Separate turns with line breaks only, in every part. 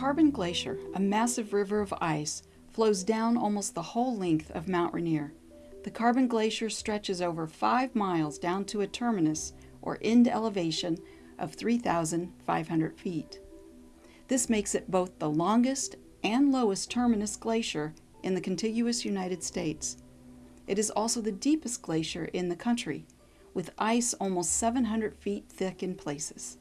Carbon Glacier, a massive river of ice, flows down almost the whole length of Mount Rainier. The Carbon Glacier stretches over five miles down to a terminus or end elevation of 3,500 feet. This makes it both the longest and lowest terminus glacier in the contiguous United States. It is also the deepest glacier in the country, with ice almost 700 feet thick in places.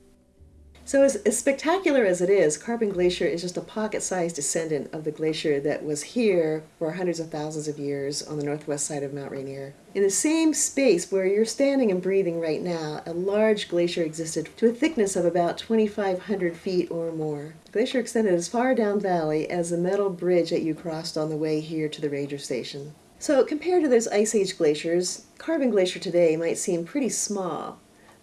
So as, as, spectacular as it is, Carbon Glacier is just a pocket-sized descendant of the glacier that was here for hundreds of thousands of years on the northwest side of Mount Rainier. In the same space where you're standing and breathing right now, a large glacier existed to a thickness of about 2,500 feet or more. The glacier extended as far down valley as the metal bridge that you crossed on the way here to the ranger station. So compared to those Ice Age glaciers, Carbon Glacier today might seem pretty small,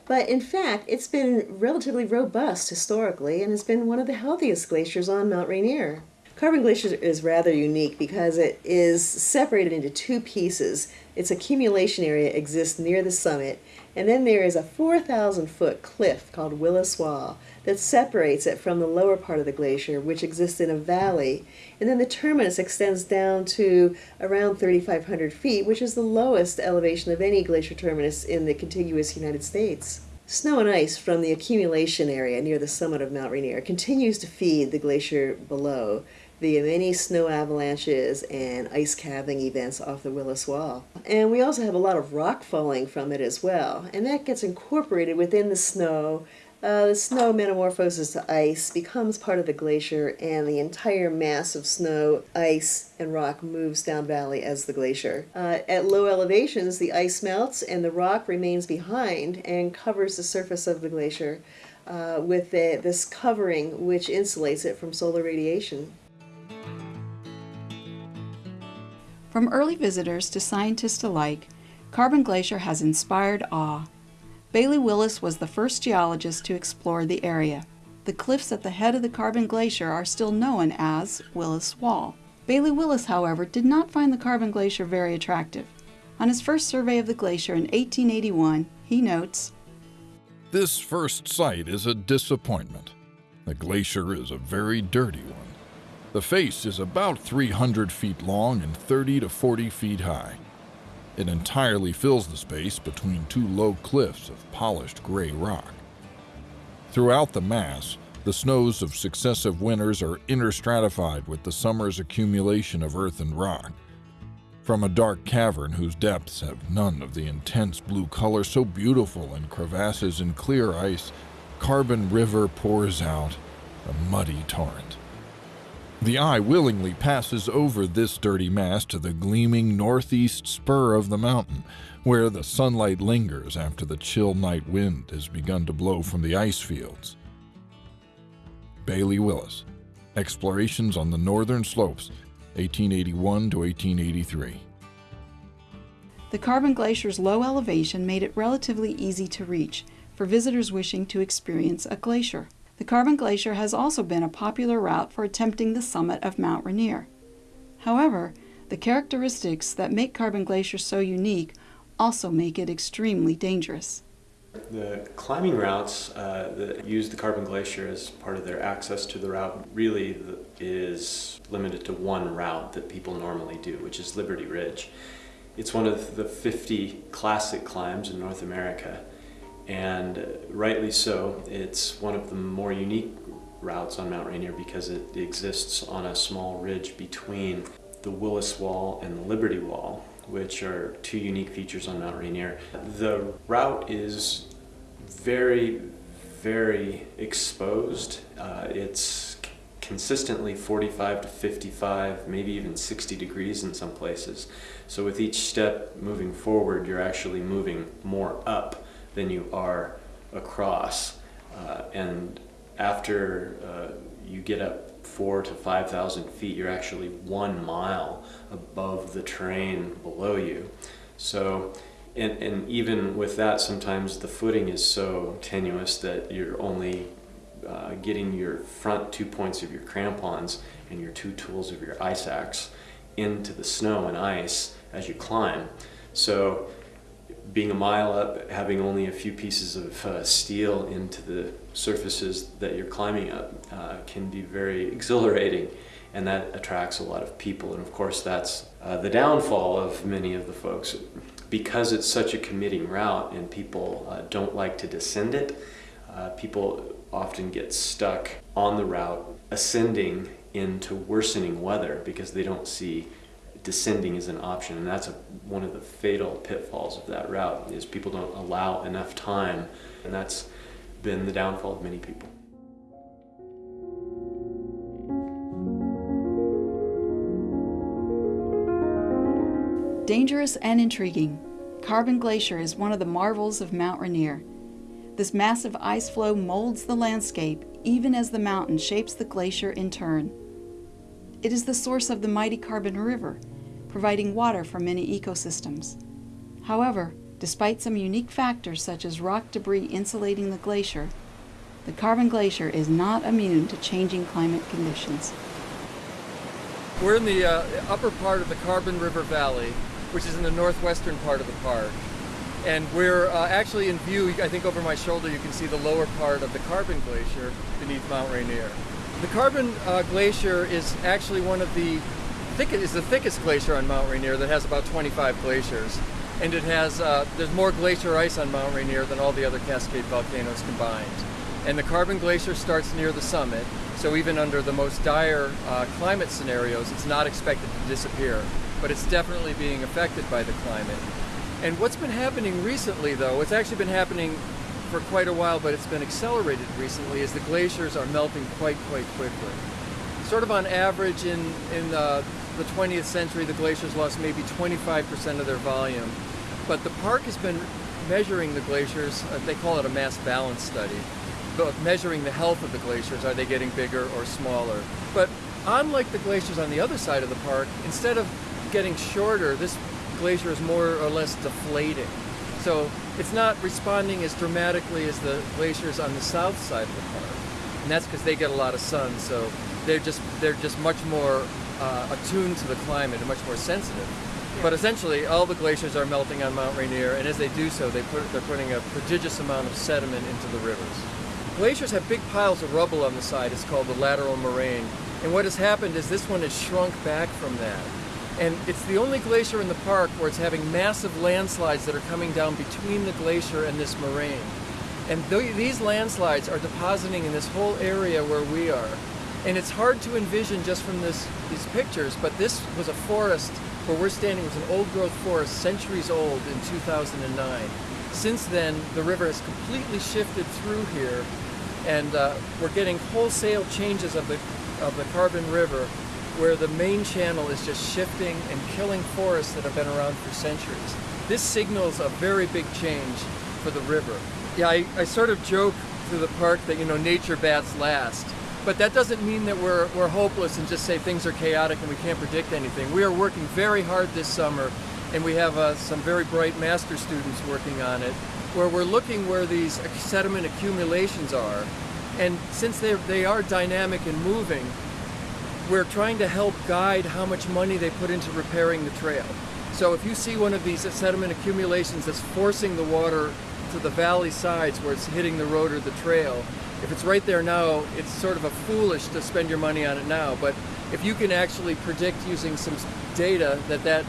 but in fact, it's been relatively robust historically and has been one of the healthiest glaciers on Mount Rainier. Carbon Glacier is rather unique because it is separated into two pieces. Its accumulation area exists near the summit, and then there is a 4,000 foot cliff called Willis Wall that separates it from the lower part of the glacier, which exists in a valley. And then the terminus extends down to around 3,500 feet, which is the lowest elevation of any glacier terminus in the contiguous United States. Snow and ice from the accumulation area near the summit of Mount Rainier continues to feed the glacier below via many snow avalanches and ice calving events off the Willis Wall. And we also have a lot of rock falling from it as well, and that gets incorporated within the snow. Uh, the snow metamorphoses to ice, becomes part of the glacier, and the entire mass of snow, ice, and rock moves down valley as the glacier. Uh, at low elevations, the ice melts and the rock remains behind and covers the surface of the glacier uh, with the, this covering which insulates it from solar radiation.
From early visitors to scientists alike, Carbon Glacier has inspired awe. Bailey Willis was the first geologist to explore the area. The cliffs at the head of the Carbon Glacier are still known as Willis Wall. Bailey Willis, however, did not find the Carbon Glacier very attractive. On his first survey of the glacier in 1881, he notes,
This first sight is a disappointment. The glacier is a very dirty one. The face is about 300 feet long and 30 to 40 feet high. It entirely fills the space between two low cliffs of polished gray rock. Throughout the mass, the snows of successive winters are interstratified with the summer's accumulation of earth and rock. From a dark cavern whose depths have none of the intense blue color so beautiful in crevasses and clear ice, Carbon River pours out, a muddy torrent. The eye willingly passes over this dirty mass to the gleaming northeast spur of the mountain, where the sunlight lingers after the chill night wind has begun to blow from the ice fields. Bailey Willis, Explorations on the Northern Slopes, 1881 to 1883.
The Carbon Glacier's low elevation made it relatively easy to reach for visitors wishing to experience a glacier. The Carbon Glacier has also been a popular route for attempting the summit of Mount Rainier. However, the characteristics that make Carbon Glacier so unique also make it extremely dangerous.
The climbing routes uh, that use the Carbon Glacier as part of their access to the route really is limited to one route that people normally do, which is Liberty Ridge. It's one of the 50 classic climbs in North America and rightly so. It's one of the more unique routes on Mount Rainier because it exists on a small ridge between the Willis Wall and the Liberty Wall, which are two unique features on Mount Rainier. The route is very, very exposed. Uh, it's consistently 45 to 55, maybe even 60 degrees in some places. So with each step moving forward, you're actually moving more up than you are across. Uh, and after uh, you get up four to 5,000 feet, you're actually one mile above the terrain below you. So, and, and even with that, sometimes the footing is so tenuous that you're only uh, getting your front two points of your crampons and your two tools of your ice axe into the snow and ice as you climb. So being a mile up, having only a few pieces of uh, steel into the surfaces that you're climbing up uh, can be very exhilarating and that attracts a lot of people. And of course, that's uh, the downfall of many of the folks. Because it's such a committing route and people uh, don't like to descend it, uh, people often get stuck on the route ascending into worsening weather because they don't see descending is an option and that's a, one of the fatal pitfalls of that route is people don't allow enough time and that's been the downfall of many people.
Dangerous and intriguing, Carbon Glacier is one of the marvels of Mount Rainier. This massive ice flow molds the landscape even as the mountain shapes the glacier in turn. It is the source of the mighty Carbon River, providing water for many ecosystems. However, despite some unique factors such as rock debris insulating the glacier, the Carbon Glacier is not immune to changing climate conditions.
We're in the uh, upper part of the Carbon River Valley, which is in the northwestern part of the park. And we're uh, actually in view, I think over my shoulder you can see the lower part of the Carbon Glacier beneath Mount Rainier. The Carbon uh, Glacier is actually one of the thickest, is the thickest glacier on Mount Rainier that has about 25 glaciers. And it has, uh, there's more glacier ice on Mount Rainier than all the other Cascade volcanoes combined. And the Carbon Glacier starts near the summit, so even under the most dire uh, climate scenarios, it's not expected to disappear. But it's definitely being affected by the climate. And what's been happening recently, though, it's actually been happening for quite a while, but it's been accelerated recently, is the glaciers are melting quite, quite quickly. Sort of on average in, in uh, the 20th century, the glaciers lost maybe 25% of their volume. But the park has been measuring the glaciers, uh, they call it a mass balance study, but measuring the health of the glaciers, are they getting bigger or smaller? But unlike the glaciers on the other side of the park, instead of getting shorter, this glacier is more or less deflating. So it's not responding as dramatically as the glaciers on the south side of the park. And that's because they get a lot of sun, so they're just, they're just much more uh, attuned to the climate and much more sensitive. But essentially, all the glaciers are melting on Mount Rainier, and as they do so, they put, they're putting a prodigious amount of sediment into the rivers. Glaciers have big piles of rubble on the side. It's called the lateral moraine. And what has happened is this one has shrunk back from that. And it's the only glacier in the park where it's having massive landslides that are coming down between the glacier and this moraine. And th these landslides are depositing in this whole area where we are. And it's hard to envision just from this, these pictures, but this was a forest where we're standing was an old growth forest, centuries old in 2009. Since then, the river has completely shifted through here and uh, we're getting wholesale changes of the, of the Carbon River where the main channel is just shifting and killing forests that have been around for centuries. This signals a very big change for the river. Yeah, I, I sort of joke through the park that, you know, nature bats last. But that doesn't mean that we're, we're hopeless and just say things are chaotic and we can't predict anything. We are working very hard this summer and we have uh, some very bright master students working on it where we're looking where these sediment accumulations are. And since they, they are dynamic and moving, we're trying to help guide how much money they put into repairing the trail. So if you see one of these sediment accumulations that's forcing the water to the valley sides where it's hitting the road or the trail, if it's right there now, it's sort of a foolish to spend your money on it now. But if you can actually predict using some data that that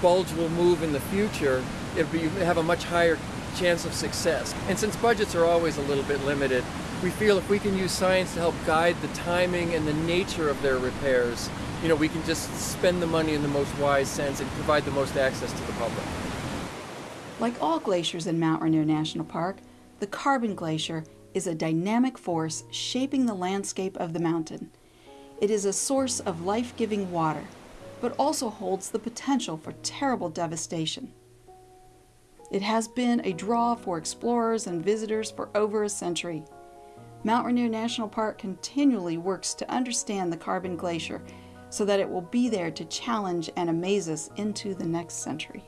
bulge will move in the future, it'll be, have a much higher chance of success. And since budgets are always a little bit limited, we feel if we can use science to help guide the timing and the nature of their repairs, you know, we can just spend the money in the most wise sense and provide the most access to the public.
Like all glaciers in Mount Rainier National Park, the Carbon Glacier is a dynamic force shaping the landscape of the mountain. It is a source of life-giving water, but also holds the potential for terrible devastation. It has been a draw for explorers and visitors for over a century. Mount Rainier National Park continually works to understand the Carbon Glacier so that it will be there to challenge and amaze us into the next century.